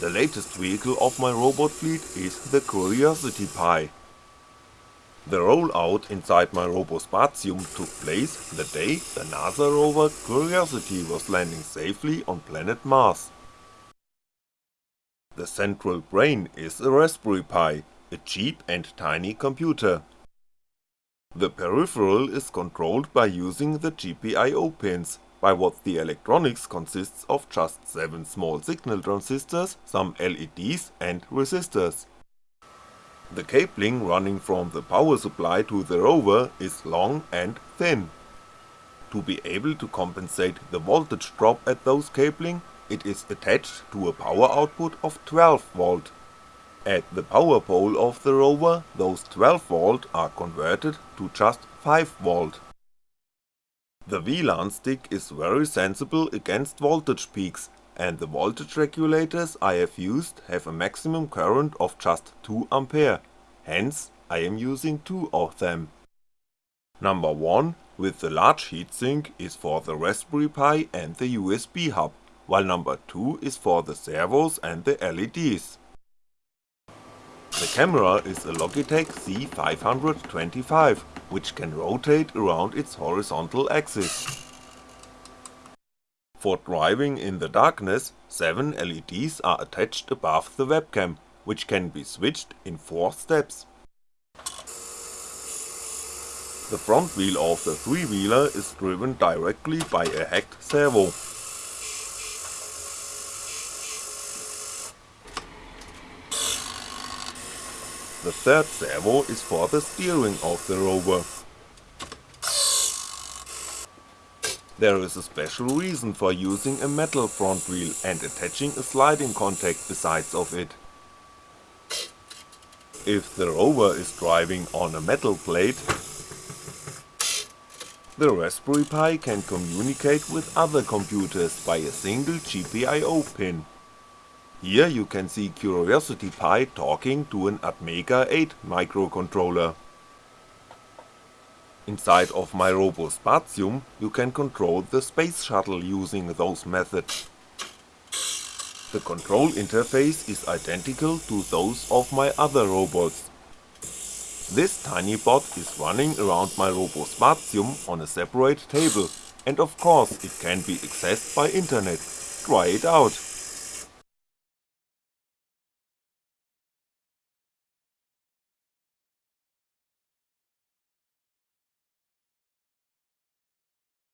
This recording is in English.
The latest vehicle of my robot fleet is the Curiosity Pi. The rollout inside my Robospatium took place the day the NASA rover Curiosity was landing safely on planet Mars. The central brain is a Raspberry Pi, a cheap and tiny computer. The peripheral is controlled by using the GPIO pins, by what the electronics consists of just 7 small signal transistors, some LEDs and resistors. The cabling running from the power supply to the rover is long and thin. To be able to compensate the voltage drop at those cabling, it is attached to a power output of 12V. At the power pole of the rover, those 12V are converted to just 5V. The WLAN stick is very sensible against voltage peaks and the voltage regulators I have used have a maximum current of just 2A, hence I am using two of them. Number 1 with the large heatsink is for the Raspberry Pi and the USB hub, while number 2 is for the servos and the LEDs. The camera is a Logitech C525, which can rotate around its horizontal axis. For driving in the darkness, 7 LEDs are attached above the webcam, which can be switched in 4 steps. The front wheel of the three-wheeler is driven directly by a hacked servo. The third servo is for the steering of the rover. There is a special reason for using a metal front wheel and attaching a sliding contact besides of it. If the rover is driving on a metal plate, the Raspberry Pi can communicate with other computers by a single GPIO pin. Here you can see Curiosity Pi talking to an Atmega 8 microcontroller. Inside of my Robospatium you can control the space shuttle using those methods. The control interface is identical to those of my other robots. This tiny bot is running around my Robospatium on a separate table and of course it can be accessed by internet, try it out.